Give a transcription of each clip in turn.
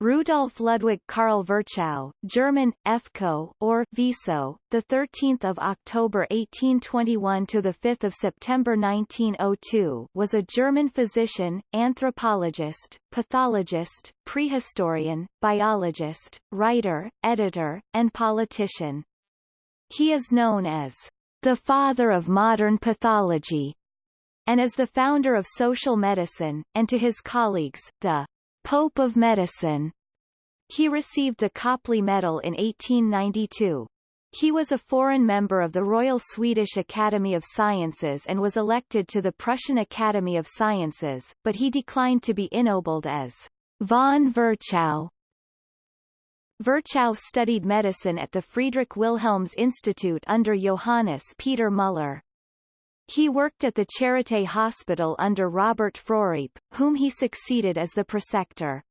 Rudolf Ludwig Karl Virchow, German Efko or Viso, the 13th of October 1821 to the 5th of September 1902, was a German physician, anthropologist, pathologist, prehistorian, biologist, writer, editor, and politician. He is known as the father of modern pathology and as the founder of social medicine, and to his colleagues, the Pope of Medicine. He received the Copley Medal in 1892. He was a foreign member of the Royal Swedish Academy of Sciences and was elected to the Prussian Academy of Sciences, but he declined to be ennobled as von Virchow. Virchow studied medicine at the Friedrich Wilhelms Institute under Johannes Peter Müller. He worked at the Charité Hospital under Robert Froriep, whom he succeeded as the preceptor.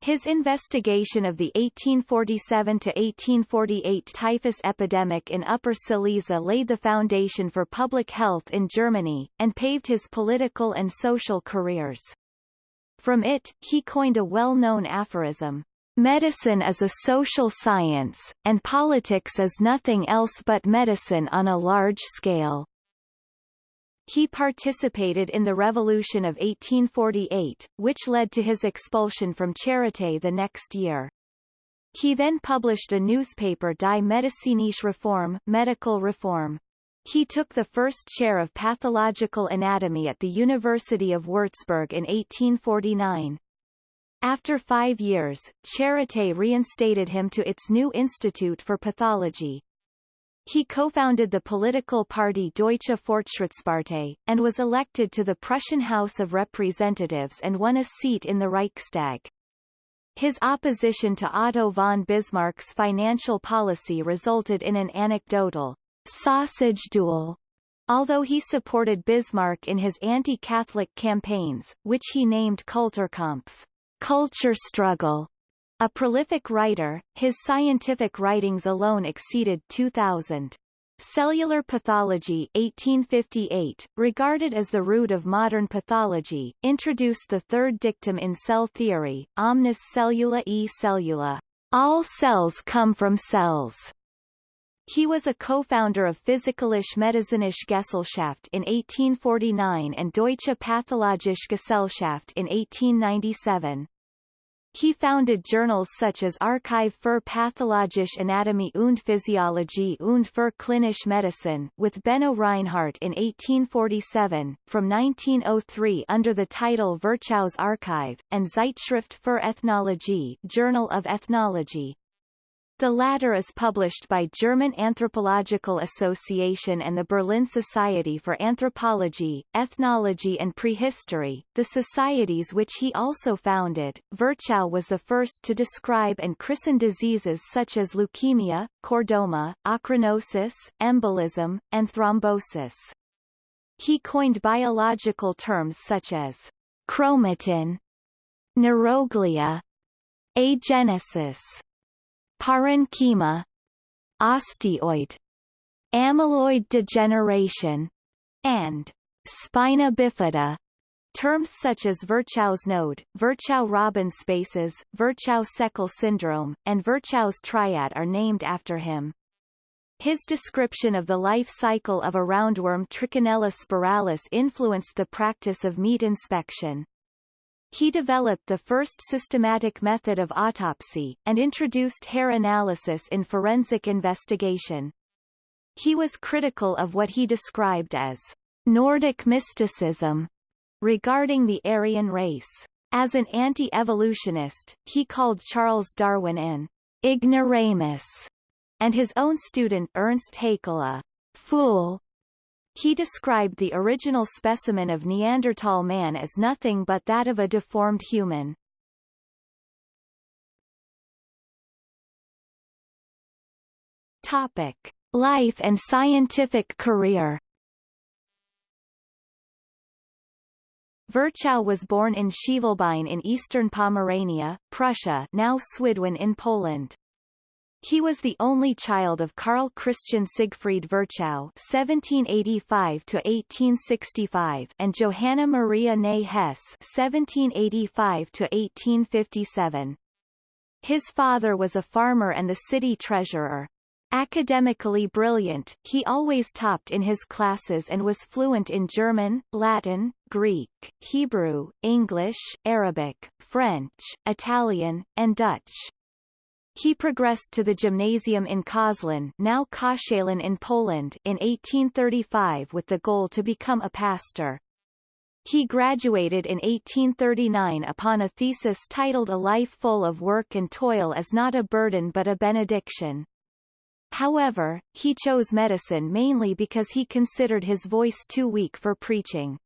His investigation of the 1847–1848 typhus epidemic in Upper Silesia laid the foundation for public health in Germany, and paved his political and social careers. From it, he coined a well-known aphorism, Medicine is a social science, and politics is nothing else but medicine on a large scale. He participated in the Revolution of 1848, which led to his expulsion from Charité the next year. He then published a newspaper Die medizinische Reform medical reform. He took the first chair of pathological anatomy at the University of Würzburg in 1849. After five years, Charité reinstated him to its new Institute for Pathology. He co-founded the political party Deutsche Fortschrittspartei, and was elected to the Prussian House of Representatives and won a seat in the Reichstag. His opposition to Otto von Bismarck's financial policy resulted in an anecdotal sausage duel, although he supported Bismarck in his anti-Catholic campaigns, which he named Kulturkampf, culture struggle. A prolific writer, his scientific writings alone exceeded 2,000. Cellular pathology 1858, regarded as the root of modern pathology, introduced the third dictum in cell theory, omnis cellula e cellula. All cells come from cells. He was a co-founder of Physikalische Medizinische Gesellschaft in 1849 and Deutsche Pathologische Gesellschaft in 1897. He founded journals such as Archiv für Pathologische Anatomie und Physiologie und für klinische Medizin with Benno Reinhardt in 1847, from 1903 under the title Virchow's Archive, and Zeitschrift für Ethnologie Journal of Ethnology. The latter is published by German Anthropological Association and the Berlin Society for Anthropology, Ethnology and Prehistory, the societies which he also founded. Virchow was the first to describe and christen diseases such as leukemia, chordoma, ochronosis, embolism, and thrombosis. He coined biological terms such as chromatin, neuroglia, agenesis, parenchyma, osteoid, amyloid degeneration, and spina bifida. Terms such as Virchow's node, Virchow-Robin spaces, Virchow-Seckel syndrome, and Virchow's triad are named after him. His description of the life cycle of a roundworm Trichinella spiralis influenced the practice of meat inspection. He developed the first systematic method of autopsy, and introduced hair analysis in forensic investigation. He was critical of what he described as Nordic mysticism regarding the Aryan race. As an anti-evolutionist, he called Charles Darwin an ignoramus, and his own student Ernst Haeckel a fool he described the original specimen of Neanderthal man as nothing but that of a deformed human. Topic. Life and scientific career Virchow was born in Schivelbein in eastern Pomerania, Prussia now Swidwin in Poland. He was the only child of Carl Christian Siegfried Virchow (1785–1865) and Johanna Maria Ney Hess (1785–1857). His father was a farmer and the city treasurer. Academically brilliant, he always topped in his classes and was fluent in German, Latin, Greek, Hebrew, English, Arabic, French, Italian, and Dutch. He progressed to the gymnasium in Köslin now Koszalin in Poland in 1835 with the goal to become a pastor. He graduated in 1839 upon a thesis titled A Life Full of Work and Toil is Not a Burden but a Benediction. However, he chose medicine mainly because he considered his voice too weak for preaching.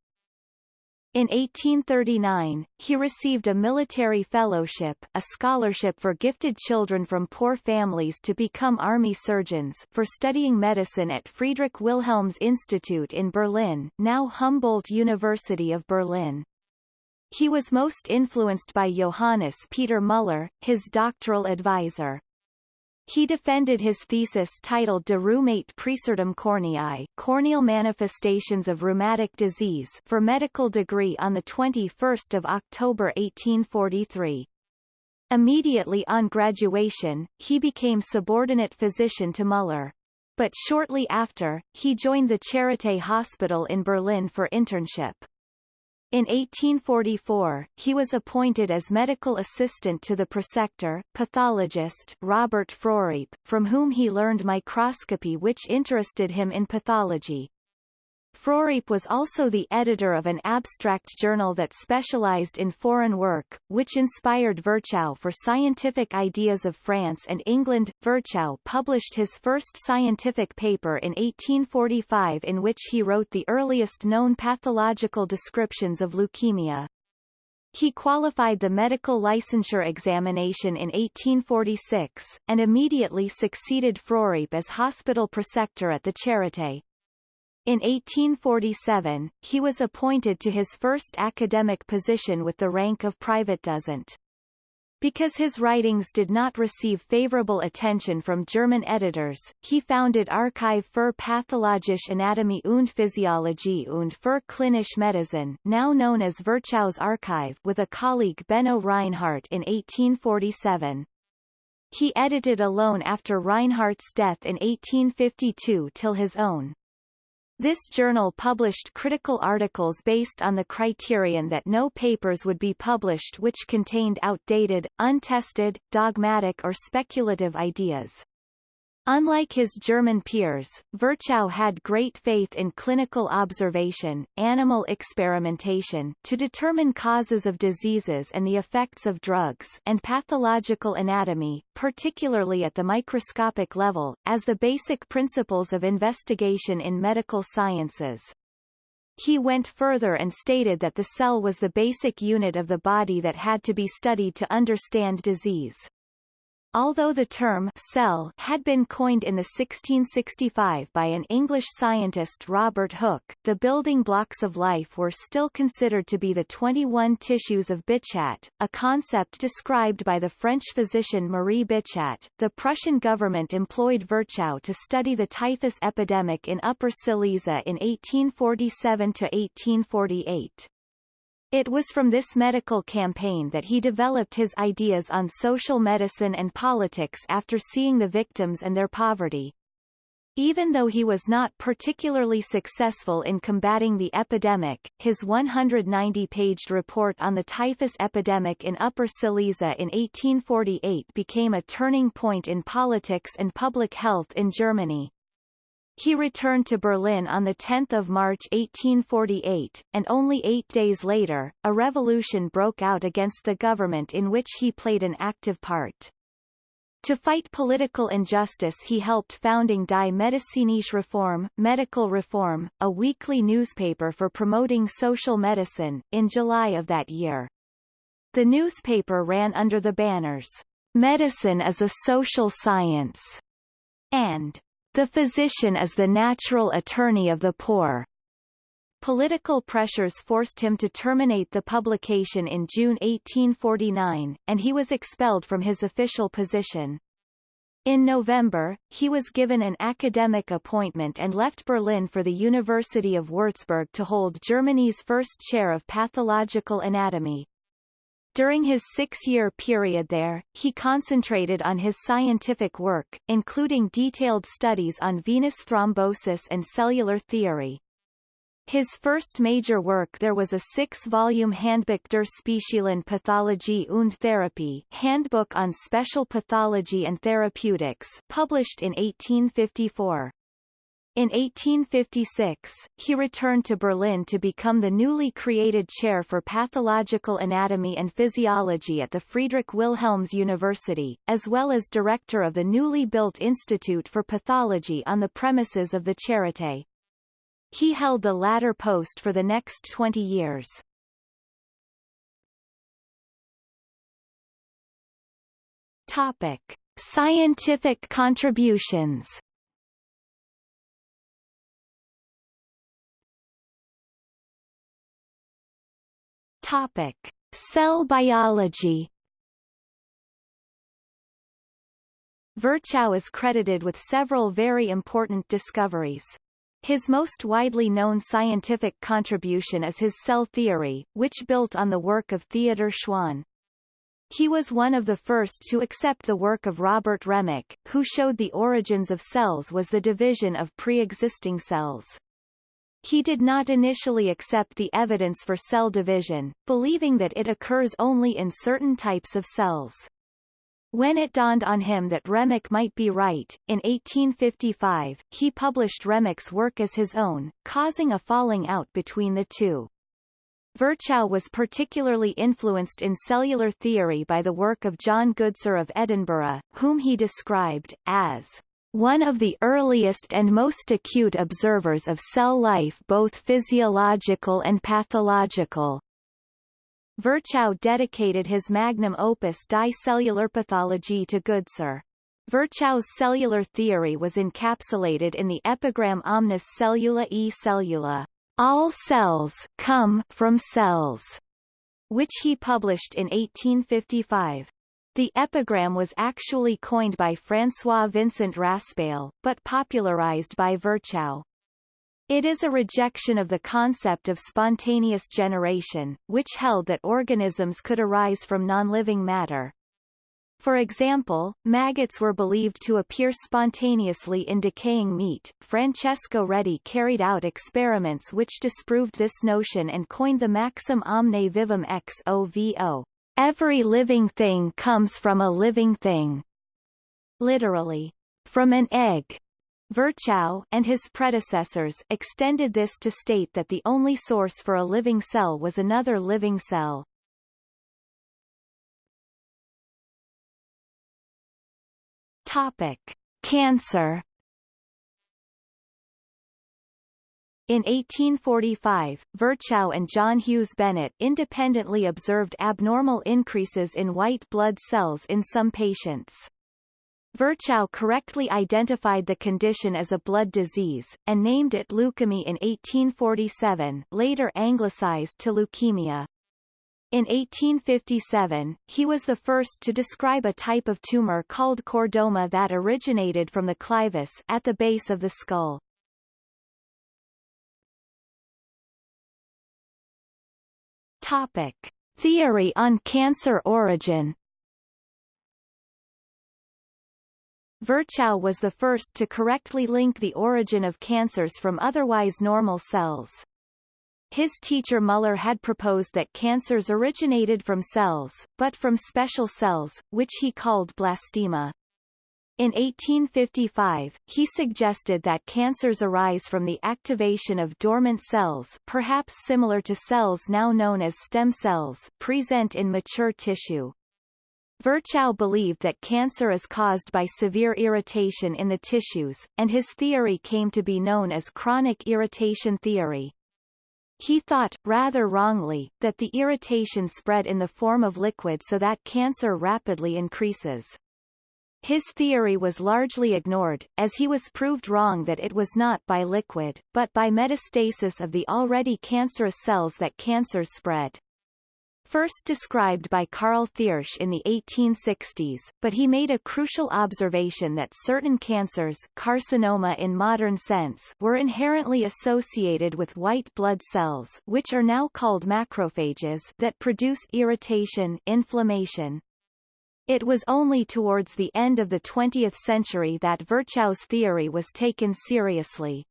In 1839, he received a military fellowship a scholarship for gifted children from poor families to become army surgeons for studying medicine at Friedrich Wilhelms Institute in Berlin now Humboldt University of Berlin. He was most influenced by Johannes Peter Müller, his doctoral advisor. He defended his thesis titled De Rheumate Praesertim Corneae corneal manifestations of rheumatic disease for medical degree on 21 October 1843. Immediately on graduation, he became subordinate physician to Müller. But shortly after, he joined the Charité Hospital in Berlin for internship. In 1844, he was appointed as medical assistant to the preceptor, pathologist Robert Froriep, from whom he learned microscopy which interested him in pathology. Froriep was also the editor of an abstract journal that specialized in foreign work, which inspired Virchow for scientific ideas of France and England. Virchow published his first scientific paper in 1845 in which he wrote the earliest known pathological descriptions of leukemia. He qualified the medical licensure examination in 1846, and immediately succeeded Froriep as hospital preceptor at the Charité. In 1847, he was appointed to his first academic position with the rank of Privatdozent. Because his writings did not receive favorable attention from German editors, he founded Archiv für Pathologische Anatomie und Physiologie und für Klinische Medizin now known as Virchow's Archive with a colleague Benno Reinhardt in 1847. He edited alone after Reinhardt's death in 1852 till his own this journal published critical articles based on the criterion that no papers would be published which contained outdated, untested, dogmatic or speculative ideas. Unlike his German peers, Virchow had great faith in clinical observation, animal experimentation to determine causes of diseases and the effects of drugs and pathological anatomy, particularly at the microscopic level, as the basic principles of investigation in medical sciences. He went further and stated that the cell was the basic unit of the body that had to be studied to understand disease. Although the term cell had been coined in the 1665 by an English scientist Robert Hooke, the building blocks of life were still considered to be the 21 tissues of Bichat, a concept described by the French physician Marie Bichat. The Prussian government employed Virchow to study the typhus epidemic in Upper Silesia in 1847 to 1848. It was from this medical campaign that he developed his ideas on social medicine and politics after seeing the victims and their poverty. Even though he was not particularly successful in combating the epidemic, his 190-paged report on the typhus epidemic in Upper Silesia in 1848 became a turning point in politics and public health in Germany. He returned to Berlin on 10 March 1848, and only eight days later, a revolution broke out against the government in which he played an active part. To fight political injustice he helped founding Die Medizinische Reform, Medical Reform, a weekly newspaper for promoting social medicine, in July of that year. The newspaper ran under the banners, Medicine is a social science, and the physician is the natural attorney of the poor. Political pressures forced him to terminate the publication in June 1849, and he was expelled from his official position. In November, he was given an academic appointment and left Berlin for the University of Würzburg to hold Germany's first chair of pathological anatomy. During his six-year period there, he concentrated on his scientific work, including detailed studies on venous thrombosis and cellular theory. His first major work there was a six-volume Handbuch der Speziellen Pathologie und Therapie Handbook on Special Pathology and Therapeutics published in 1854. In 1856, he returned to Berlin to become the newly created chair for pathological anatomy and physiology at the Friedrich Wilhelms University, as well as director of the newly built Institute for Pathology on the premises of the Charité. He held the latter post for the next 20 years. Topic. Scientific contributions Topic. Cell biology Virchow is credited with several very important discoveries. His most widely known scientific contribution is his cell theory, which built on the work of Theodor Schwann. He was one of the first to accept the work of Robert Remak, who showed the origins of cells was the division of pre-existing cells. He did not initially accept the evidence for cell division, believing that it occurs only in certain types of cells. When it dawned on him that Remak might be right, in 1855, he published Remak's work as his own, causing a falling out between the two. Virchow was particularly influenced in cellular theory by the work of John Goodsir of Edinburgh, whom he described, as one of the earliest and most acute observers of cell life both physiological and pathological. Virchow dedicated his magnum opus Die Pathologie to Goodsir. Virchow's cellular theory was encapsulated in the epigram Omnis cellula e cellula, all cells come from cells, which he published in 1855. The epigram was actually coined by François Vincent Raspail, but popularized by Virchow. It is a rejection of the concept of spontaneous generation, which held that organisms could arise from non-living matter. For example, maggots were believed to appear spontaneously in decaying meat. Francesco Redi carried out experiments which disproved this notion and coined the maxim omne vivum ex ovo. Every living thing comes from a living thing. Literally, from an egg. Virchow and his predecessors extended this to state that the only source for a living cell was another living cell. Topic: Cancer. In 1845, Virchow and John Hughes Bennett independently observed abnormal increases in white blood cells in some patients. Virchow correctly identified the condition as a blood disease, and named it leukemia in 1847 later anglicized to leukemia. In 1857, he was the first to describe a type of tumor called chordoma that originated from the clivus at the base of the skull. Topic. Theory on cancer origin Virchow was the first to correctly link the origin of cancers from otherwise normal cells. His teacher Muller had proposed that cancers originated from cells, but from special cells, which he called blastema. In 1855, he suggested that cancers arise from the activation of dormant cells perhaps similar to cells now known as stem cells present in mature tissue. Virchow believed that cancer is caused by severe irritation in the tissues, and his theory came to be known as chronic irritation theory. He thought, rather wrongly, that the irritation spread in the form of liquid so that cancer rapidly increases. His theory was largely ignored, as he was proved wrong that it was not by liquid, but by metastasis of the already cancerous cells that cancers spread. first described by Carl Thiersch in the 1860s, but he made a crucial observation that certain cancers carcinoma in modern sense were inherently associated with white blood cells which are now called macrophages that produce irritation inflammation, it was only towards the end of the 20th century that Virchow's theory was taken seriously.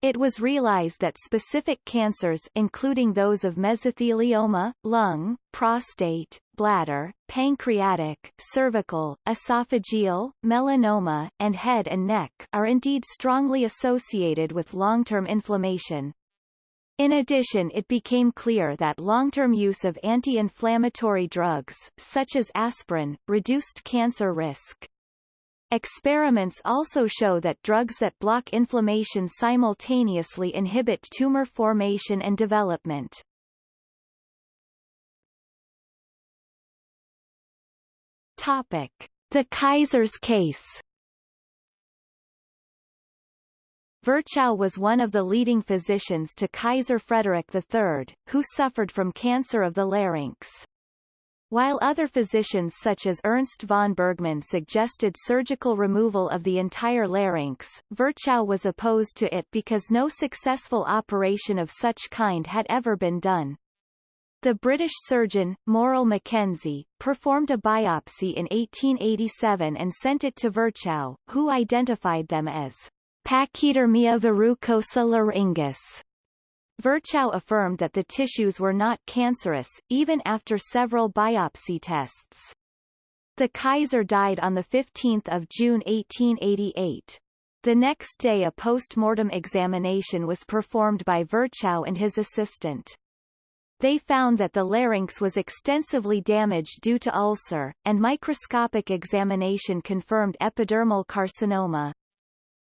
It was realized that specific cancers including those of mesothelioma, lung, prostate, bladder, pancreatic, cervical, esophageal, melanoma, and head and neck are indeed strongly associated with long-term inflammation, in addition it became clear that long-term use of anti-inflammatory drugs, such as aspirin, reduced cancer risk. Experiments also show that drugs that block inflammation simultaneously inhibit tumor formation and development. Topic. The Kaiser's case Virchow was one of the leading physicians to Kaiser Frederick III, who suffered from cancer of the larynx. While other physicians such as Ernst von Bergmann suggested surgical removal of the entire larynx, Virchow was opposed to it because no successful operation of such kind had ever been done. The British surgeon, Morrell Mackenzie, performed a biopsy in 1887 and sent it to Virchow, who identified them as Pachydermia verrucosa laryngis. Virchow affirmed that the tissues were not cancerous, even after several biopsy tests. The Kaiser died on 15 June 1888. The next day a post-mortem examination was performed by Virchow and his assistant. They found that the larynx was extensively damaged due to ulcer, and microscopic examination confirmed epidermal carcinoma.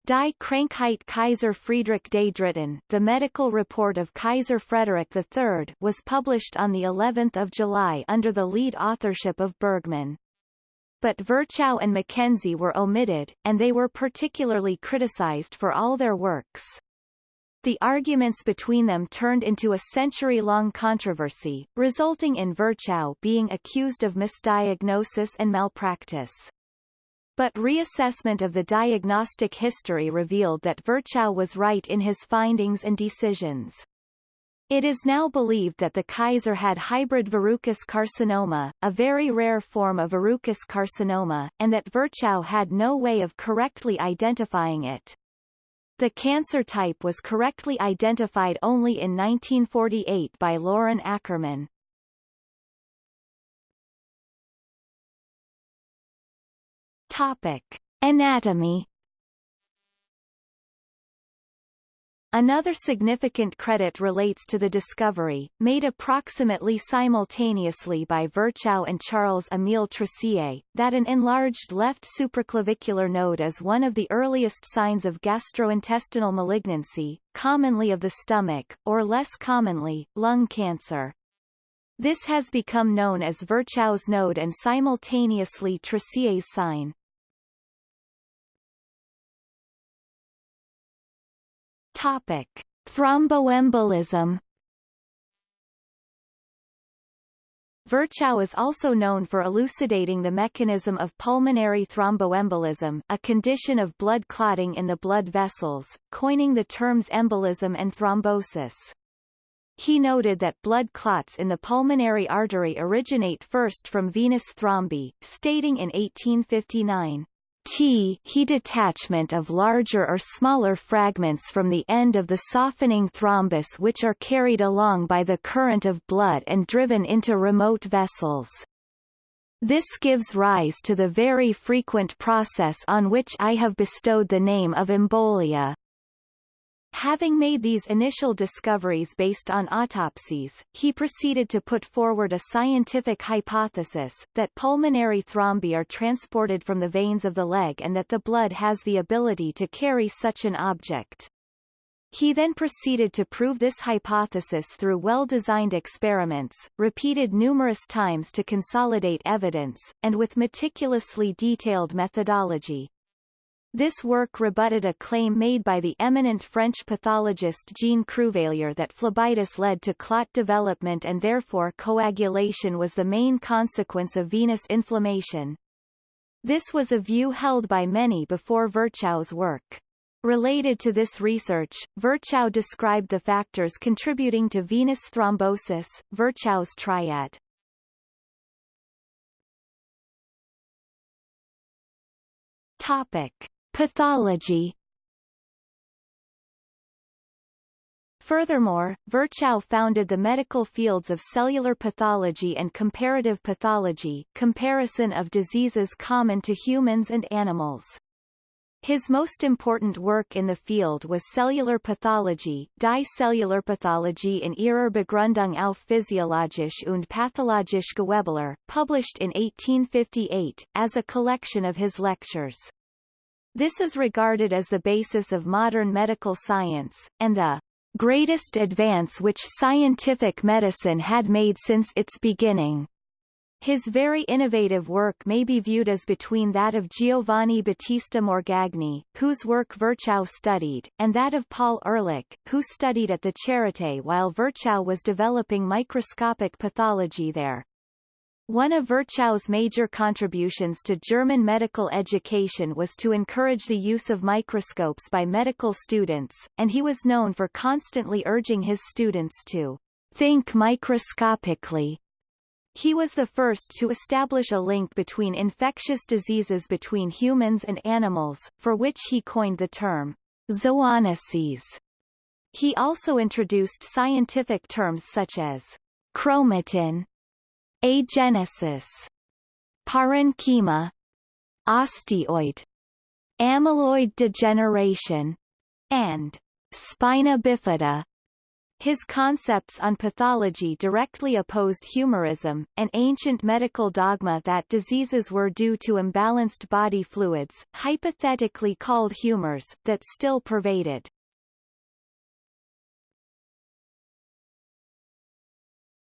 Die Krankheit Kaiser Friedrich des Dritten, the medical report of Kaiser Frederick III, was published on the 11th of July under the lead authorship of Bergmann. But Virchow and Mackenzie were omitted, and they were particularly criticized for all their works. The arguments between them turned into a century-long controversy, resulting in Virchow being accused of misdiagnosis and malpractice. But reassessment of the diagnostic history revealed that Virchow was right in his findings and decisions. It is now believed that the Kaiser had hybrid verrucous carcinoma, a very rare form of verrucous carcinoma, and that Virchow had no way of correctly identifying it. The cancer type was correctly identified only in 1948 by Lauren Ackerman. Topic. Anatomy Another significant credit relates to the discovery, made approximately simultaneously by Virchow and Charles-Émile Troisier, that an enlarged left supraclavicular node is one of the earliest signs of gastrointestinal malignancy, commonly of the stomach, or less commonly, lung cancer. This has become known as Virchow's node and simultaneously Troisier's sign. Topic: Thromboembolism. Virchow is also known for elucidating the mechanism of pulmonary thromboembolism, a condition of blood clotting in the blood vessels, coining the terms embolism and thrombosis. He noted that blood clots in the pulmonary artery originate first from venous thrombi, stating in 1859, T he detachment of larger or smaller fragments from the end of the softening thrombus which are carried along by the current of blood and driven into remote vessels. This gives rise to the very frequent process on which I have bestowed the name of embolia. Having made these initial discoveries based on autopsies, he proceeded to put forward a scientific hypothesis, that pulmonary thrombi are transported from the veins of the leg and that the blood has the ability to carry such an object. He then proceeded to prove this hypothesis through well-designed experiments, repeated numerous times to consolidate evidence, and with meticulously detailed methodology. This work rebutted a claim made by the eminent French pathologist Jean Cruveilhier that phlebitis led to clot development and therefore coagulation was the main consequence of venous inflammation. This was a view held by many before Virchow's work. Related to this research, Virchow described the factors contributing to venous thrombosis, Virchow's triad. Topic. Pathology Furthermore, Virchow founded the medical fields of cellular pathology and comparative pathology comparison of diseases common to humans and animals. His most important work in the field was cellular pathology, Die Cellularpathologie in ihrer Begründung auf physiologisch und pathologisch Gewebelehre, published in 1858, as a collection of his lectures. This is regarded as the basis of modern medical science, and the greatest advance which scientific medicine had made since its beginning. His very innovative work may be viewed as between that of Giovanni Battista Morgagni, whose work Virchow studied, and that of Paul Ehrlich, who studied at the Charité while Virchow was developing microscopic pathology there. One of Virchow's major contributions to German medical education was to encourage the use of microscopes by medical students, and he was known for constantly urging his students to think microscopically. He was the first to establish a link between infectious diseases between humans and animals, for which he coined the term zoonoses. He also introduced scientific terms such as chromatin, agenesis, parenchyma, osteoid, amyloid degeneration, and spina bifida. His concepts on pathology directly opposed humorism, an ancient medical dogma that diseases were due to imbalanced body fluids, hypothetically called humors, that still pervaded.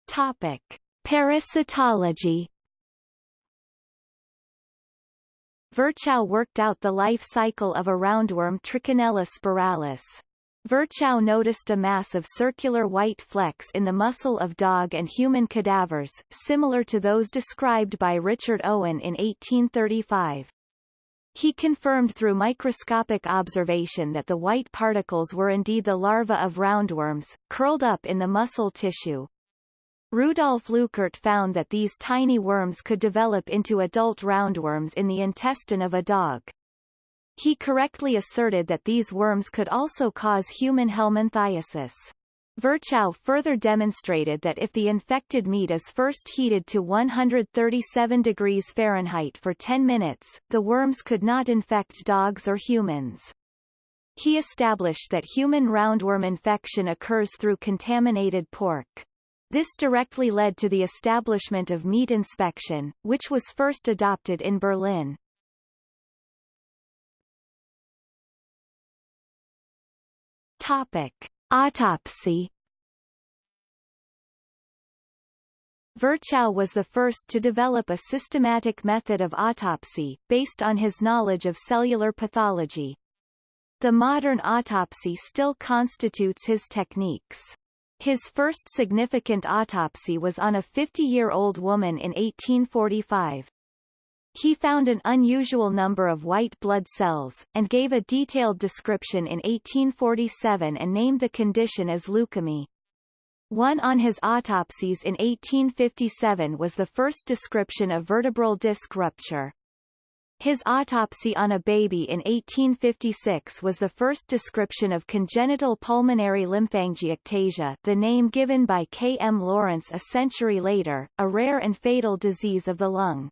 Topic. Parasitology Virchow worked out the life cycle of a roundworm Trichinella spiralis. Virchow noticed a mass of circular white flecks in the muscle of dog and human cadavers, similar to those described by Richard Owen in 1835. He confirmed through microscopic observation that the white particles were indeed the larvae of roundworms, curled up in the muscle tissue. Rudolf Leuckart found that these tiny worms could develop into adult roundworms in the intestine of a dog. He correctly asserted that these worms could also cause human helminthiasis. Virchow further demonstrated that if the infected meat is first heated to 137 degrees Fahrenheit for 10 minutes, the worms could not infect dogs or humans. He established that human roundworm infection occurs through contaminated pork. This directly led to the establishment of meat inspection, which was first adopted in Berlin. Topic. Autopsy Virchow was the first to develop a systematic method of autopsy, based on his knowledge of cellular pathology. The modern autopsy still constitutes his techniques. His first significant autopsy was on a 50-year-old woman in 1845. He found an unusual number of white blood cells, and gave a detailed description in 1847 and named the condition as leukemia. One on his autopsies in 1857 was the first description of vertebral disc rupture. His autopsy on a baby in 1856 was the first description of congenital pulmonary lymphangiectasia the name given by K. M. Laurence a century later, a rare and fatal disease of the lung.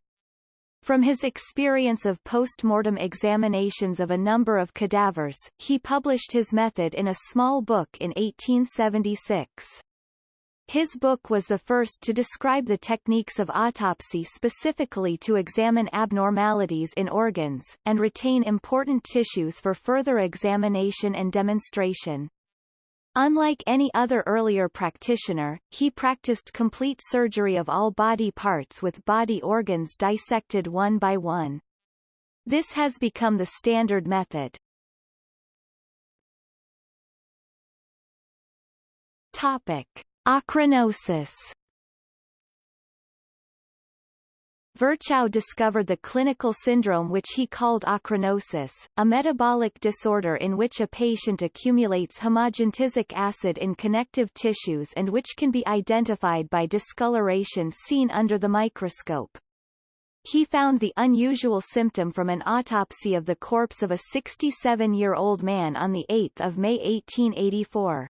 From his experience of post-mortem examinations of a number of cadavers, he published his method in a small book in 1876. His book was the first to describe the techniques of autopsy specifically to examine abnormalities in organs, and retain important tissues for further examination and demonstration. Unlike any other earlier practitioner, he practiced complete surgery of all body parts with body organs dissected one by one. This has become the standard method. Topic. Ochronosis Virchow discovered the clinical syndrome which he called ochronosis, a metabolic disorder in which a patient accumulates homogentisic acid in connective tissues and which can be identified by discoloration seen under the microscope. He found the unusual symptom from an autopsy of the corpse of a 67-year-old man on 8 May 1884.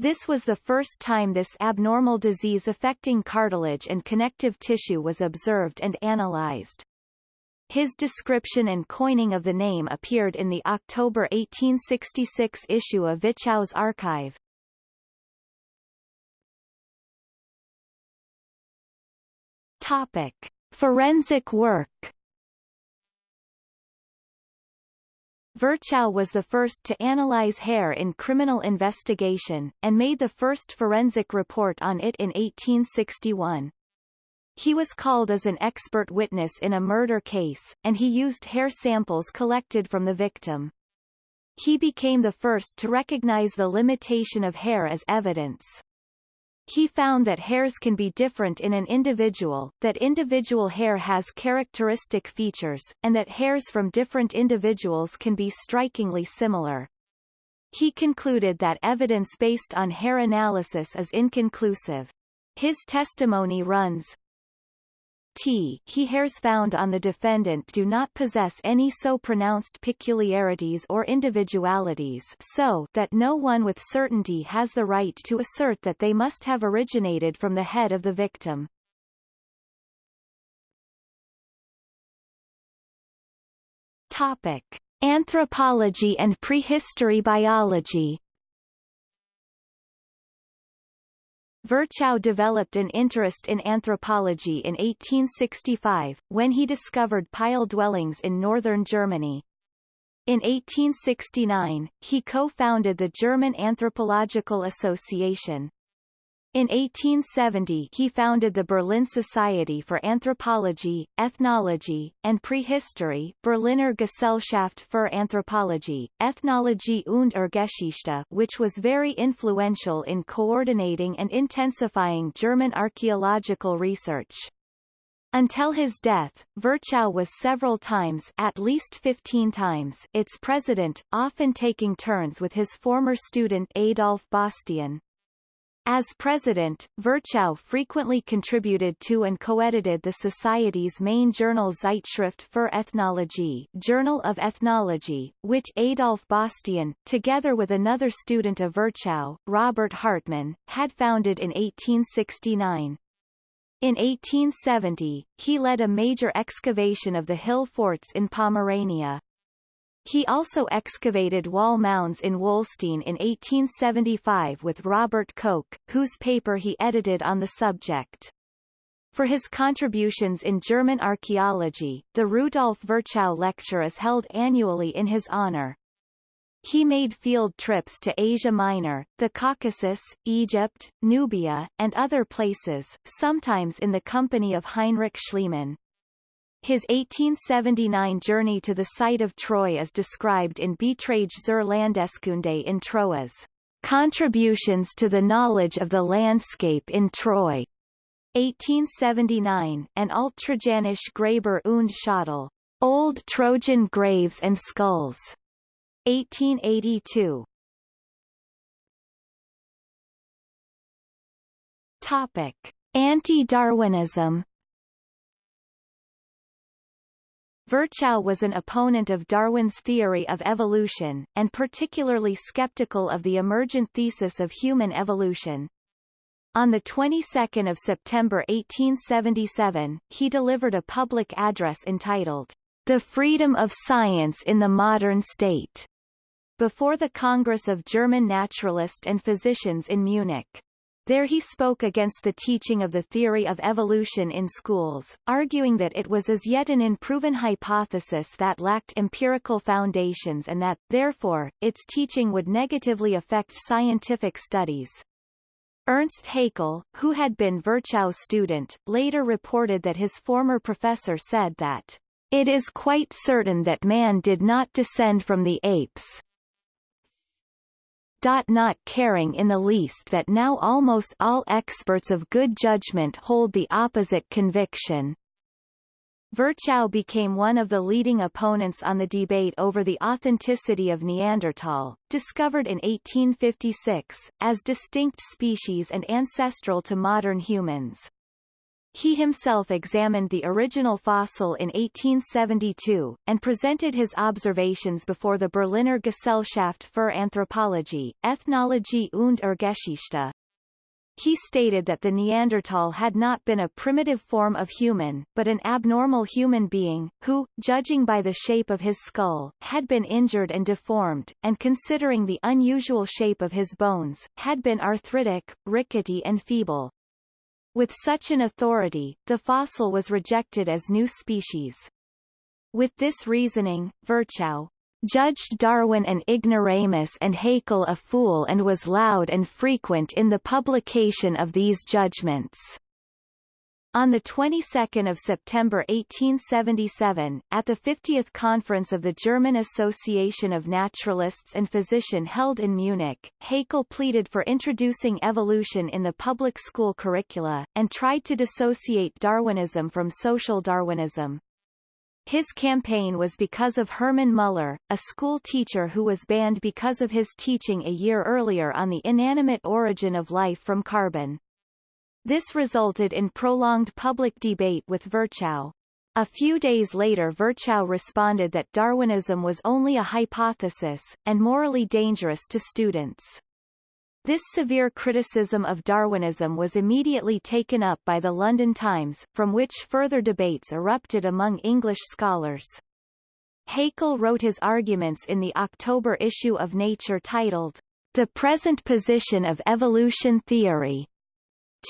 This was the first time this abnormal disease affecting cartilage and connective tissue was observed and analyzed. His description and coining of the name appeared in the October 1866 issue of Virchow's archive. Topic. Forensic work Virchow was the first to analyze hair in criminal investigation, and made the first forensic report on it in 1861. He was called as an expert witness in a murder case, and he used hair samples collected from the victim. He became the first to recognize the limitation of hair as evidence. He found that hairs can be different in an individual, that individual hair has characteristic features, and that hairs from different individuals can be strikingly similar. He concluded that evidence based on hair analysis is inconclusive. His testimony runs, t he hairs found on the defendant do not possess any so pronounced peculiarities or individualities so that no one with certainty has the right to assert that they must have originated from the head of the victim. Topic. Anthropology and prehistory biology Virchow developed an interest in anthropology in 1865, when he discovered pile dwellings in northern Germany. In 1869, he co-founded the German Anthropological Association. In 1870 he founded the Berlin Society for Anthropology, Ethnology, and Prehistory Berliner Gesellschaft für Anthropologie, Ethnologie und Urgeschichte which was very influential in coordinating and intensifying German archaeological research. Until his death, Virchow was several times at least 15 times its president, often taking turns with his former student Adolf Bastian. As president, Virchow frequently contributed to and co-edited the Society's main journal Zeitschrift für Ethnologie Journal of Ethnology, which Adolf Bastian, together with another student of Virchow, Robert Hartmann, had founded in 1869. In 1870, he led a major excavation of the hill forts in Pomerania. He also excavated wall mounds in Wollstein in 1875 with Robert Koch, whose paper he edited on the subject. For his contributions in German archaeology, the Rudolf Virchow Lecture is held annually in his honor. He made field trips to Asia Minor, the Caucasus, Egypt, Nubia, and other places, sometimes in the company of Heinrich Schliemann. His 1879 journey to the site of Troy is described in Beiträge zur Landeskunde in Troas, Contributions to the knowledge of the landscape in Troy. 1879, and Alttrojanische Gräber und Schädel. Old Trojan Graves and Skulls. 1882. Topic. Anti-Darwinism Virchow was an opponent of Darwin's theory of evolution, and particularly skeptical of the emergent thesis of human evolution. On the 22nd of September 1877, he delivered a public address entitled, The Freedom of Science in the Modern State, before the Congress of German Naturalists and Physicians in Munich. There he spoke against the teaching of the theory of evolution in schools, arguing that it was as yet an unproven hypothesis that lacked empirical foundations and that, therefore, its teaching would negatively affect scientific studies. Ernst Haeckel, who had been Virchow's student, later reported that his former professor said that It is quite certain that man did not descend from the apes, not caring in the least that now almost all experts of good judgment hold the opposite conviction. Virchow became one of the leading opponents on the debate over the authenticity of Neanderthal, discovered in 1856, as distinct species and ancestral to modern humans. He himself examined the original fossil in 1872, and presented his observations before the Berliner Gesellschaft für Anthropologie, Ethnologie und Urgeschichte. He stated that the Neanderthal had not been a primitive form of human, but an abnormal human being, who, judging by the shape of his skull, had been injured and deformed, and considering the unusual shape of his bones, had been arthritic, rickety and feeble. With such an authority, the fossil was rejected as new species. With this reasoning, Virchow judged Darwin an ignoramus and Haeckel a fool and was loud and frequent in the publication of these judgments. On the 22nd of September 1877, at the 50th conference of the German Association of Naturalists and Physician held in Munich, Haeckel pleaded for introducing evolution in the public school curricula, and tried to dissociate Darwinism from social Darwinism. His campaign was because of Hermann Müller, a school teacher who was banned because of his teaching a year earlier on the inanimate origin of life from carbon. This resulted in prolonged public debate with Virchow. A few days later Virchow responded that Darwinism was only a hypothesis, and morally dangerous to students. This severe criticism of Darwinism was immediately taken up by the London Times, from which further debates erupted among English scholars. Haeckel wrote his arguments in the October issue of Nature titled, The Present Position of Evolution Theory,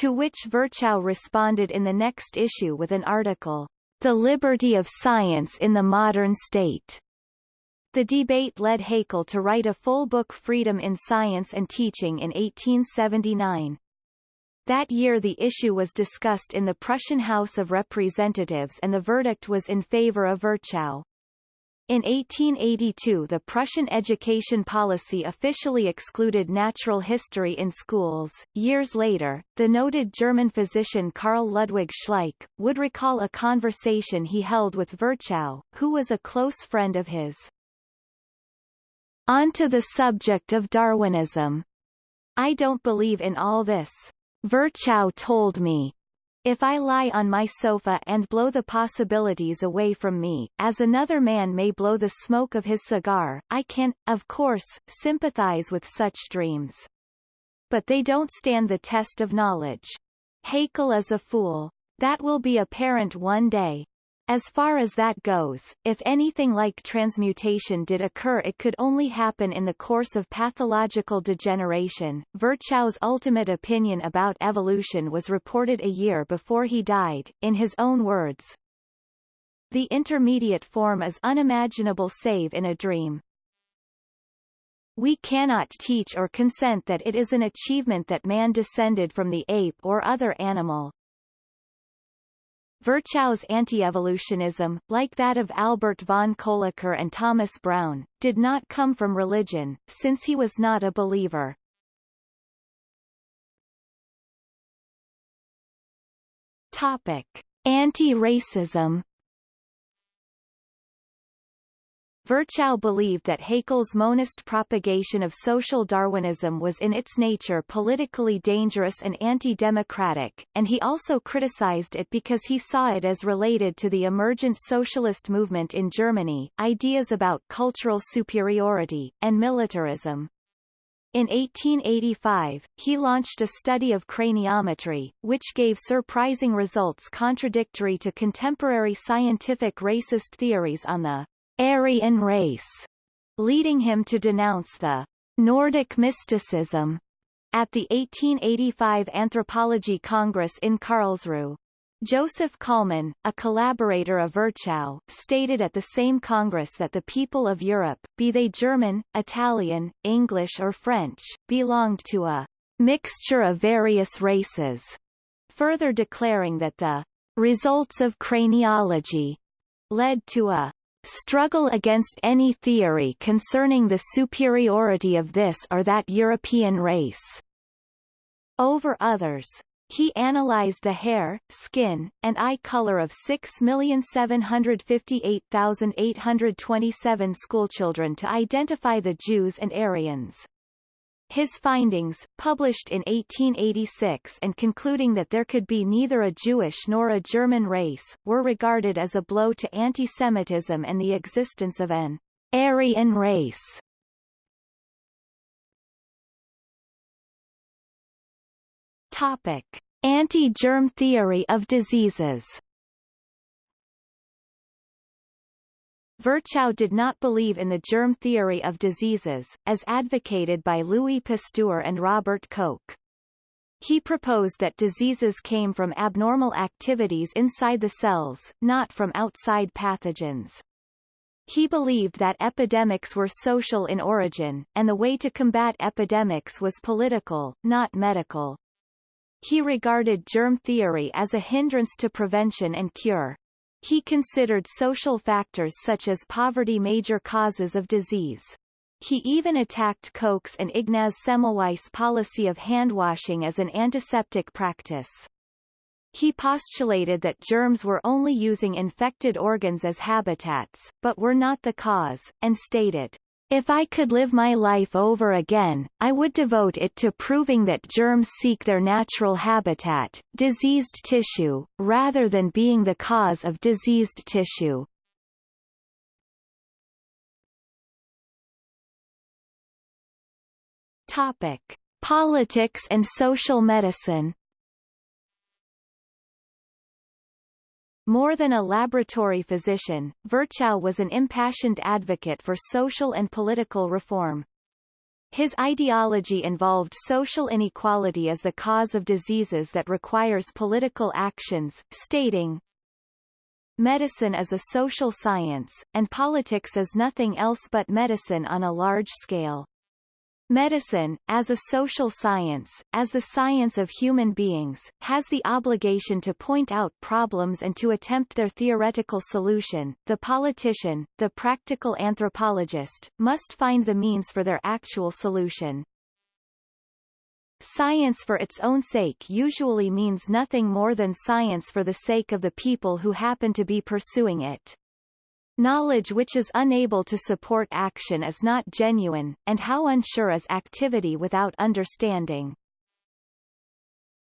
to which Virchow responded in the next issue with an article, The Liberty of Science in the Modern State. The debate led Haeckel to write a full book Freedom in Science and Teaching in 1879. That year the issue was discussed in the Prussian House of Representatives and the verdict was in favor of Virchow. In 1882 the Prussian education policy officially excluded natural history in schools. Years later, the noted German physician Karl Ludwig Schleich, would recall a conversation he held with Virchow, who was a close friend of his. On to the subject of Darwinism. I don't believe in all this. Virchow told me, if I lie on my sofa and blow the possibilities away from me, as another man may blow the smoke of his cigar, I can, of course, sympathize with such dreams. But they don't stand the test of knowledge. Haeckel is a fool. That will be apparent one day. As far as that goes, if anything like transmutation did occur it could only happen in the course of pathological degeneration. Virchow's ultimate opinion about evolution was reported a year before he died, in his own words. The intermediate form is unimaginable save in a dream. We cannot teach or consent that it is an achievement that man descended from the ape or other animal, Virchow's anti-evolutionism, like that of Albert von Kölliker and Thomas Brown, did not come from religion, since he was not a believer. Topic. Anti-racism Virchow believed that Haeckel's monist propagation of social Darwinism was in its nature politically dangerous and anti-democratic, and he also criticized it because he saw it as related to the emergent socialist movement in Germany, ideas about cultural superiority, and militarism. In 1885, he launched a study of craniometry, which gave surprising results contradictory to contemporary scientific racist theories on the Aryan race, leading him to denounce the Nordic mysticism at the 1885 Anthropology Congress in Karlsruhe. Joseph Kollmann, a collaborator of Virchow, stated at the same Congress that the people of Europe, be they German, Italian, English or French, belonged to a mixture of various races, further declaring that the results of craniology led to a struggle against any theory concerning the superiority of this or that European race over others. He analyzed the hair, skin, and eye color of 6,758,827 schoolchildren to identify the Jews and Aryans. His findings, published in 1886 and concluding that there could be neither a Jewish nor a German race, were regarded as a blow to anti-Semitism and the existence of an Aryan race. Topic: Anti-germ theory of diseases. Virchow did not believe in the germ theory of diseases, as advocated by Louis Pasteur and Robert Koch. He proposed that diseases came from abnormal activities inside the cells, not from outside pathogens. He believed that epidemics were social in origin, and the way to combat epidemics was political, not medical. He regarded germ theory as a hindrance to prevention and cure. He considered social factors such as poverty major causes of disease. He even attacked Koch's and Ignaz Semmelweis' policy of handwashing as an antiseptic practice. He postulated that germs were only using infected organs as habitats, but were not the cause, and stated, if I could live my life over again, I would devote it to proving that germs seek their natural habitat, diseased tissue, rather than being the cause of diseased tissue. Topic: Politics and social medicine. More than a laboratory physician, Virchow was an impassioned advocate for social and political reform. His ideology involved social inequality as the cause of diseases that requires political actions, stating, Medicine is a social science, and politics is nothing else but medicine on a large scale. Medicine, as a social science, as the science of human beings, has the obligation to point out problems and to attempt their theoretical solution. The politician, the practical anthropologist, must find the means for their actual solution. Science for its own sake usually means nothing more than science for the sake of the people who happen to be pursuing it. Knowledge which is unable to support action is not genuine, and how unsure is activity without understanding.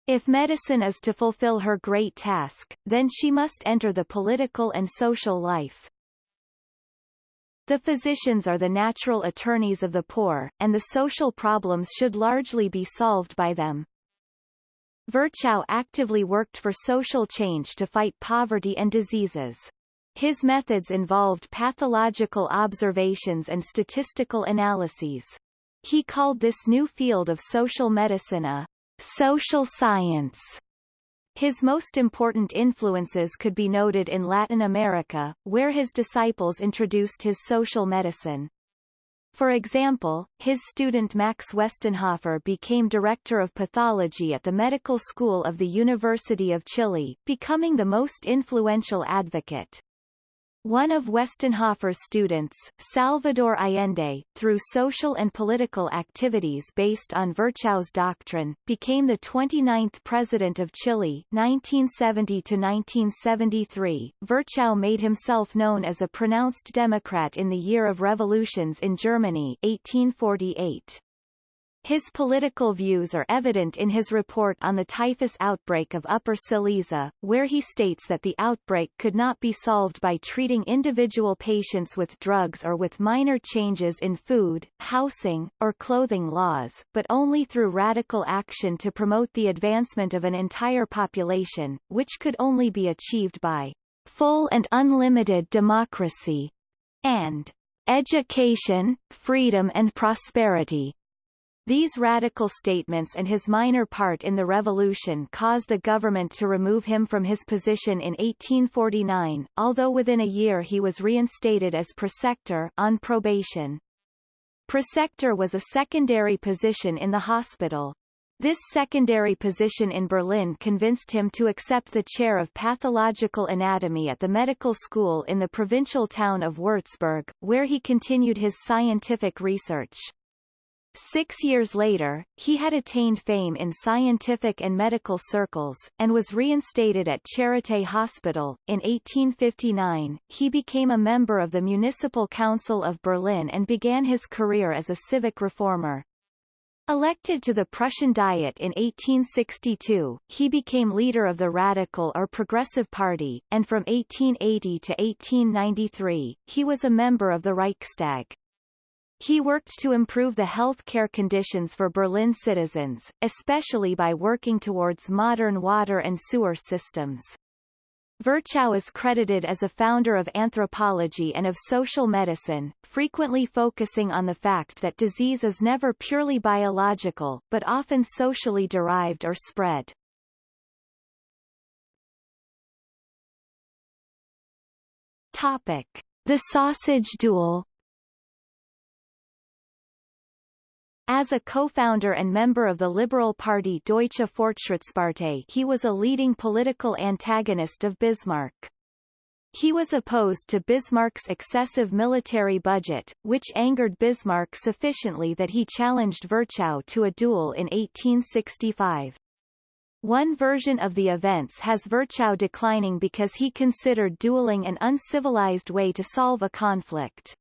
If medicine is to fulfill her great task, then she must enter the political and social life. The physicians are the natural attorneys of the poor, and the social problems should largely be solved by them. Virchow actively worked for social change to fight poverty and diseases. His methods involved pathological observations and statistical analyses. He called this new field of social medicine a social science. His most important influences could be noted in Latin America, where his disciples introduced his social medicine. For example, his student Max Westenhofer became director of pathology at the medical school of the University of Chile, becoming the most influential advocate. One of Westenhofer's students, Salvador Allende, through social and political activities based on Virchow's doctrine, became the 29th president of Chile 1970 1973. Virchow made himself known as a pronounced Democrat in the year of revolutions in Germany 1848. His political views are evident in his report on the typhus outbreak of Upper Silesia, where he states that the outbreak could not be solved by treating individual patients with drugs or with minor changes in food, housing, or clothing laws, but only through radical action to promote the advancement of an entire population, which could only be achieved by full and unlimited democracy and education, freedom and prosperity. These radical statements and his minor part in the revolution caused the government to remove him from his position in 1849, although within a year he was reinstated as preceptor on probation. Preceptor was a secondary position in the hospital. This secondary position in Berlin convinced him to accept the chair of pathological anatomy at the medical school in the provincial town of Würzburg, where he continued his scientific research. Six years later, he had attained fame in scientific and medical circles, and was reinstated at Charité Hospital. In 1859, he became a member of the Municipal Council of Berlin and began his career as a civic reformer. Elected to the Prussian Diet in 1862, he became leader of the Radical or Progressive Party, and from 1880 to 1893, he was a member of the Reichstag. He worked to improve the health care conditions for Berlin citizens, especially by working towards modern water and sewer systems. Virchow is credited as a founder of anthropology and of social medicine, frequently focusing on the fact that disease is never purely biological, but often socially derived or spread. Topic. The sausage duel As a co-founder and member of the Liberal Party Deutsche Fortschrittspartei he was a leading political antagonist of Bismarck. He was opposed to Bismarck's excessive military budget, which angered Bismarck sufficiently that he challenged Virchow to a duel in 1865. One version of the events has Virchow declining because he considered dueling an uncivilized way to solve a conflict.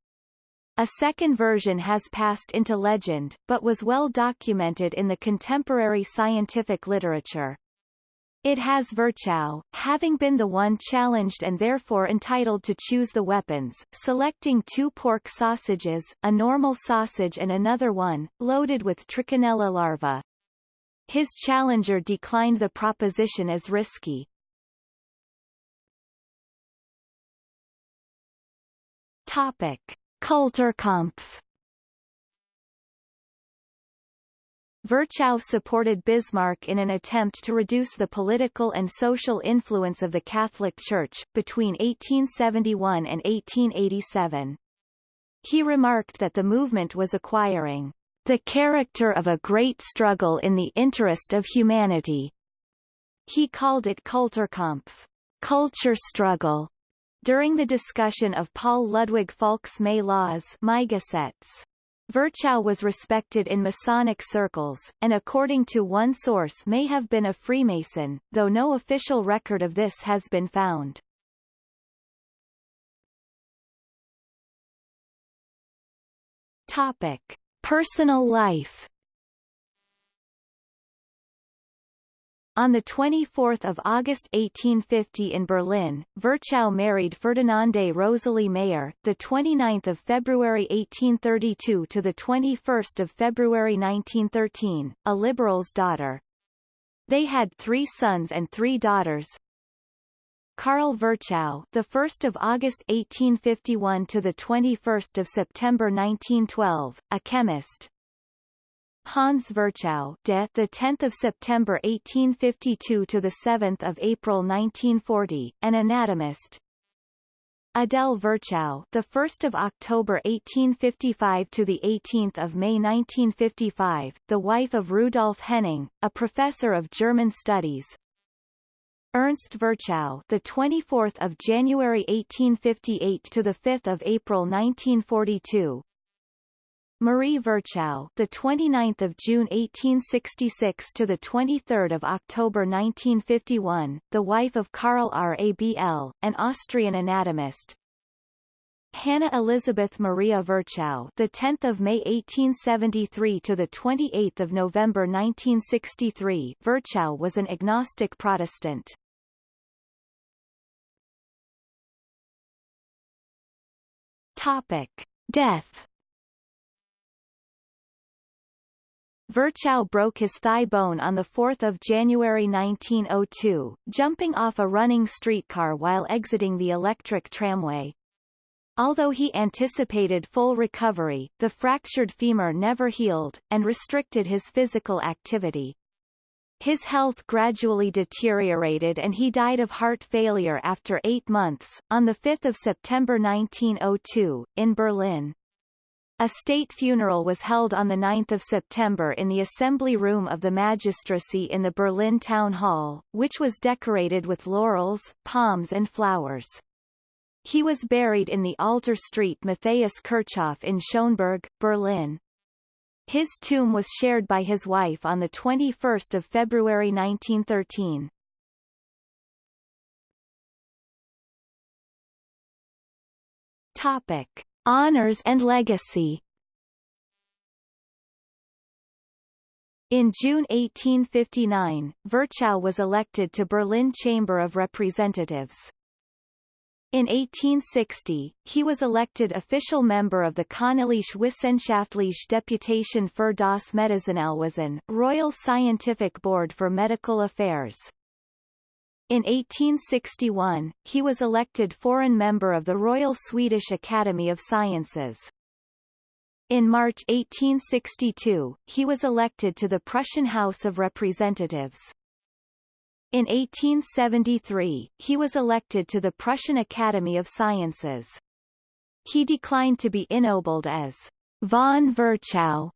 A second version has passed into legend, but was well documented in the contemporary scientific literature. It has Virchow, having been the one challenged and therefore entitled to choose the weapons, selecting two pork sausages, a normal sausage and another one, loaded with trichinella larvae. His challenger declined the proposition as risky. Topic. Kulturkampf Virchow supported Bismarck in an attempt to reduce the political and social influence of the Catholic Church, between 1871 and 1887. He remarked that the movement was acquiring the character of a great struggle in the interest of humanity. He called it Kulturkampf, culture struggle, during the discussion of Paul Ludwig Falk's May laws Virchow was respected in Masonic circles, and according to one source may have been a Freemason, though no official record of this has been found. Topic. Personal life On 24 August 1850 in Berlin, Virchow married Ferdinande Rosalie Mayer, 29 February 1832 to 21 February 1913, a liberal's daughter. They had three sons and three daughters. Karl Virchow, the 1st of August 1851 to the 21st of September 1912, a chemist, Hans Virchow, de the 10th of September 1852 to the 7th of April 1940, an anatomist. Adele Virchow, the 1st of October 1855 to the 18th of May 1955, the wife of Rudolf Henning, a professor of German studies. Ernst Virchow, the 24th of January 1858 to the 5th of April 1942, Marie Virchow, the 29th of June 1866 to the 23rd of October 1951, the wife of Karl Rabl, an Austrian anatomist. Hannah Elizabeth Maria Virchow, the 10th of May 1873 to the 28th of November 1963. Virchow was an agnostic Protestant. Topic: Death Virchow broke his thigh bone on 4 January 1902, jumping off a running streetcar while exiting the electric tramway. Although he anticipated full recovery, the fractured femur never healed, and restricted his physical activity. His health gradually deteriorated and he died of heart failure after eight months, on 5 September 1902, in Berlin. A state funeral was held on 9 September in the assembly room of the magistracy in the Berlin Town Hall, which was decorated with laurels, palms and flowers. He was buried in the Alter Street Matthäus Kirchhof in Schöneberg, Berlin. His tomb was shared by his wife on 21 February 1913. Topic. Honors and legacy In June 1859, Virchow was elected to Berlin Chamber of Representatives. In 1860, he was elected official member of the Königliche Wissenschaftliche Deputation für das Medizinalwesen Royal Scientific Board for Medical Affairs. In 1861, he was elected foreign member of the Royal Swedish Academy of Sciences. In March 1862, he was elected to the Prussian House of Representatives. In 1873, he was elected to the Prussian Academy of Sciences. He declined to be ennobled as von Virchow.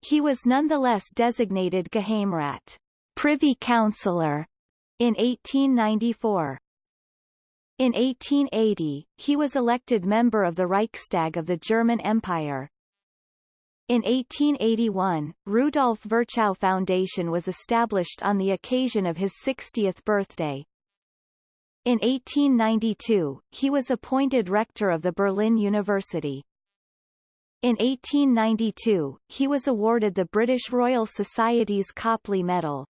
He was nonetheless designated Geheimrat Privy Councillor in 1894. In 1880, he was elected member of the Reichstag of the German Empire. In 1881, Rudolf Virchow Foundation was established on the occasion of his 60th birthday. In 1892, he was appointed rector of the Berlin University. In 1892, he was awarded the British Royal Society's Copley Medal.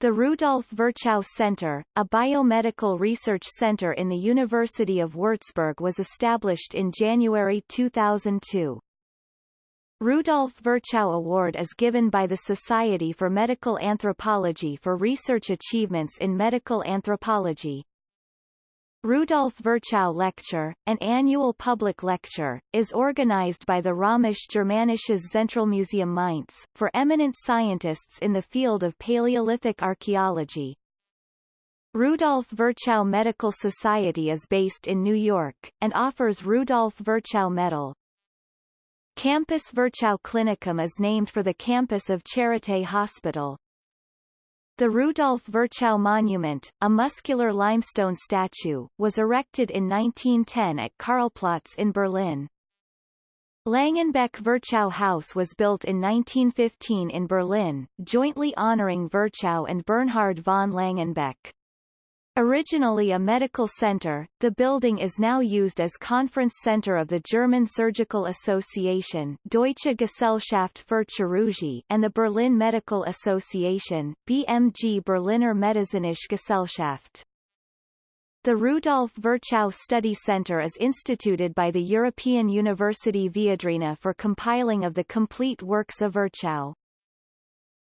The Rudolf Virchow Center, a biomedical research center in the University of Würzburg was established in January 2002. Rudolf Virchow Award is given by the Society for Medical Anthropology for research achievements in medical anthropology. Rudolf Virchow Lecture, an annual public lecture, is organized by the Römisch-Germanisches Zentralmuseum Mainz, for eminent scientists in the field of Paleolithic archaeology. Rudolf Virchow Medical Society is based in New York, and offers Rudolf Virchow Medal. Campus Virchow Klinikum is named for the campus of Charité Hospital. The Rudolf Virchow Monument, a muscular limestone statue, was erected in 1910 at Karlsplatz in Berlin. Langenbeck Virchow House was built in 1915 in Berlin, jointly honoring Virchow and Bernhard von Langenbeck. Originally a medical center, the building is now used as conference center of the German Surgical Association Deutsche Gesellschaft für Chirurgie and the Berlin Medical Association BMG Berliner Medizinische Gesellschaft. The Rudolf Virchow Study Center is instituted by the European University Viadrina for compiling of the complete works of Virchow.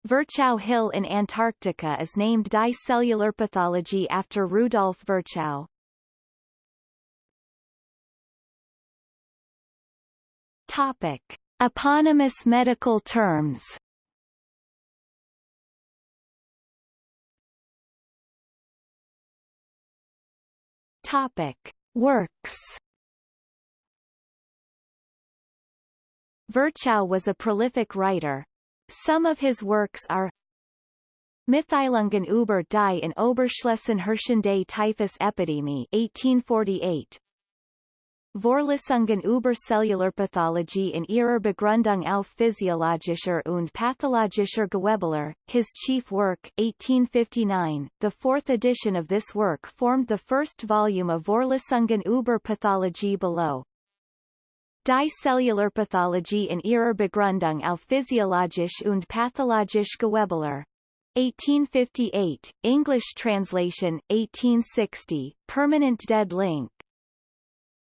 Virchow Hill in Antarctica is named Dicellular pathology after Rudolf Virchow. Topic. Eponymous medical terms Topic. Works Virchow was a prolific writer, some of his works are Mitteilungen über die in Oberschlesien herrschende Typhus-Epidemie 1848 Vorlesungen über Cellularpathologie in ihrer Begründung auf physiologischer und pathologischer Gewebelehre, his chief work 1859. The fourth edition of this work formed the first volume of Vorlesungen über Pathologie below. Die Cellularpathologie in ihrer Begründung auf physiologisch und pathologisch Gewebelehre. 1858, English translation, 1860, permanent dead link.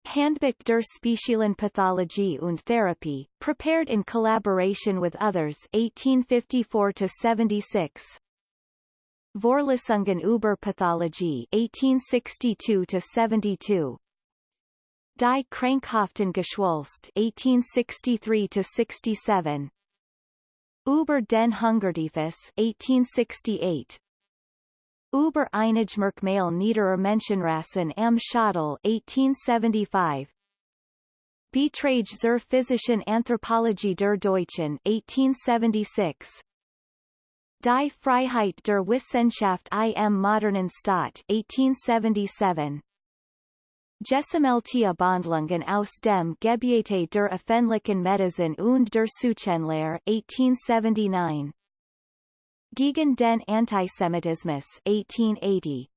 Handbuch der Speziellen Pathologie und Therapie, prepared in collaboration with others 1854-76. Vorlesungen über Pathologie 1862-72. Die Krankhaften Geschwulst 1863-67 Über den Hungertyphus 1868 Über Einigmerkmal niederer Menschenrassen am Schädel 1875 Beiträge zur physischen Anthropologie der Deutschen 1876. Die Freiheit der Wissenschaft im modernen Staat 1877. Gesammelte Abhandlungen aus dem Gebiete der öffentlichen Medizin und der Seuchenlehre 1879. Gegen den Antisemitismus 1880.